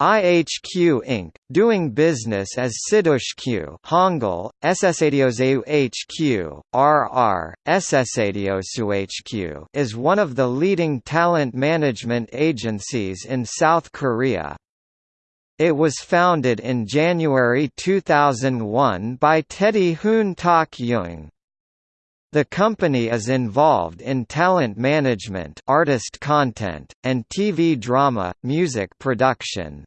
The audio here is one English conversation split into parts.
IHQ Inc., doing business as Sidus HQ Hangul, Ssadioseu HQ, RR, Ssadioshu is one of the leading talent management agencies in South Korea. It was founded in January 2001 by Teddy Hoon Tak Young. The company is involved in talent management artist content, and TV drama, music production.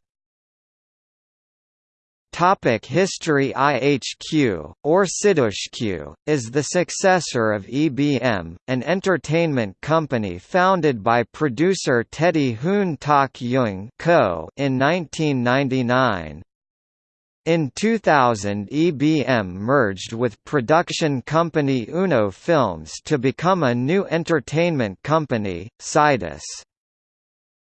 Topic History IHQ, or Sidus HQ, is the successor of EBM, an entertainment company founded by producer Teddy Hoon Tak Young in 1999. In 2000 EBM merged with production company Uno Films to become a new entertainment company, Sidus.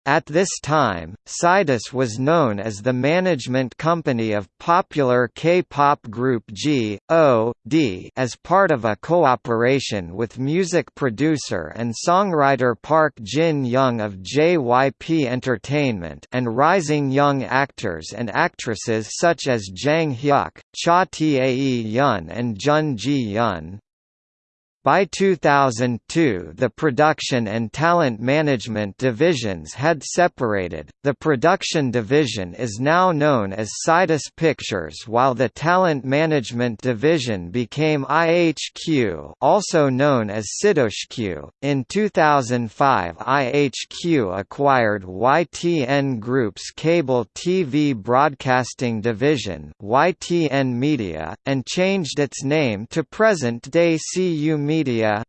At this time, Sidus was known as the management company of popular K-pop group G.O.D. as part of a cooperation with music producer and songwriter Park Jin-young of JYP Entertainment and rising young actors and actresses such as Jang Hyuk, Cha Tae-hyun and Jun Ji-hyun. By 2002, the production and talent management divisions had separated. The production division is now known as Sidus Pictures, while the talent management division became IHQ, also known as Sidus HQ. In 2005, IHQ acquired YTN Group's cable TV broadcasting division, YTN Media, and changed its name to present-day CU Media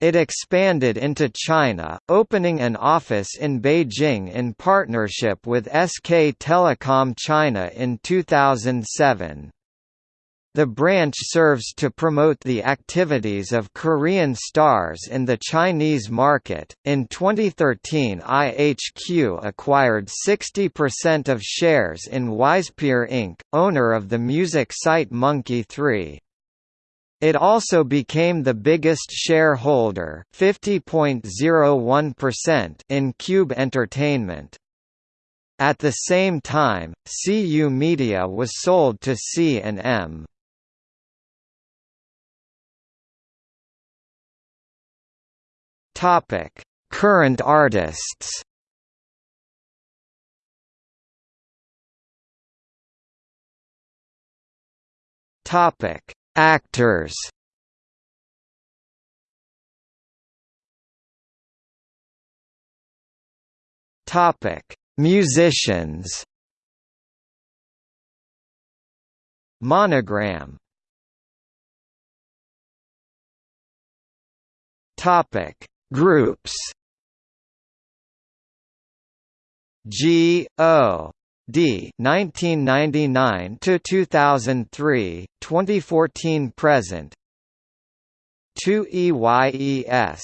It expanded into China, opening an office in Beijing in partnership with SK Telecom China in 2007. The branch serves to promote the activities of Korean stars in the Chinese market. In 2013, IHQ acquired 60% of shares in Wisepeer Inc., owner of the music site Monkey 3. It also became the biggest shareholder (50.01%) in Cube Entertainment. At the same time, CU Media was sold to C&M. Current artists. Topic: Actors Topic: Musicians. Monogram. Topic: Groups. G O D 1999 to 2003 2014 present. 2 EYES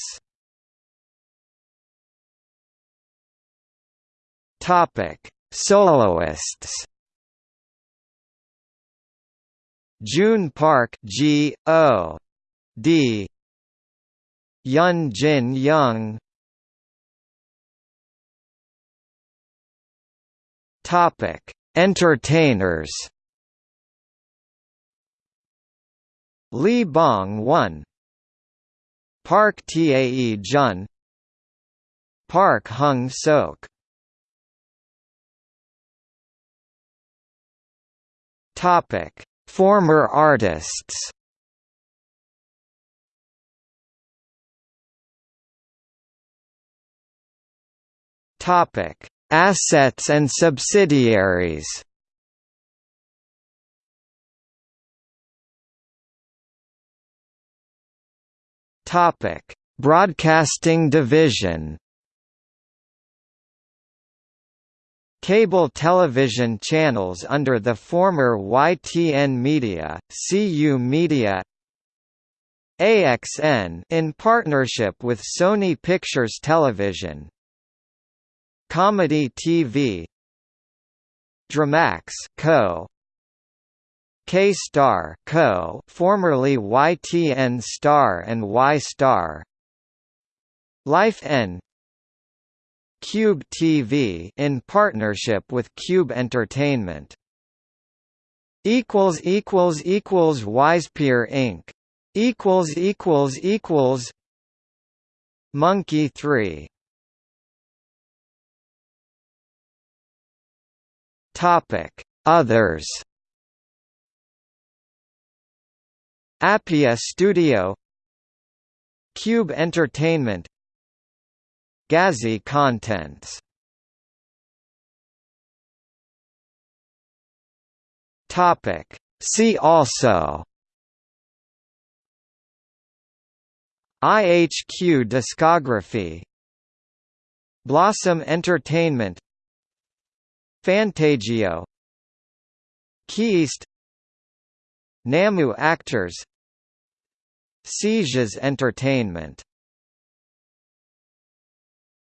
Topic. Soloists. Joon Park G O. D. Yun Jin Young Topic: Entertainers. Lee Bong Won, Park Tae Jun, Park Hung Sok. Topic: Former artists. Topic: Assets and subsidiaries Topic: Broadcasting division. Cable television channels under the former YTN Media, CU Media AXN in partnership with Sony Pictures Television Comedy TV Dramax Co. K-Star Co. Formerly YTN Star and Y Star. Life N. Cube TV in partnership with Cube Entertainment. equals equals equals Wisepear Inc. equals equals equals. Monkey 3 Topic. Others Appia Studio Cube Entertainment Gazzy Contents Topic. See also IHQ discography Blossom Entertainment Fantagio. KeyEast Namu Actors. Sieges Entertainment